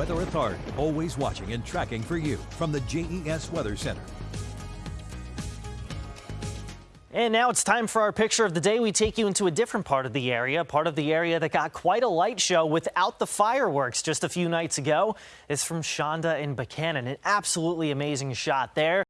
Weather Authority, always watching and tracking for you from the JES Weather Center. And now it's time for our picture of the day. We take you into a different part of the area, part of the area that got quite a light show without the fireworks just a few nights ago. It's from Shonda in Buchanan. An absolutely amazing shot there.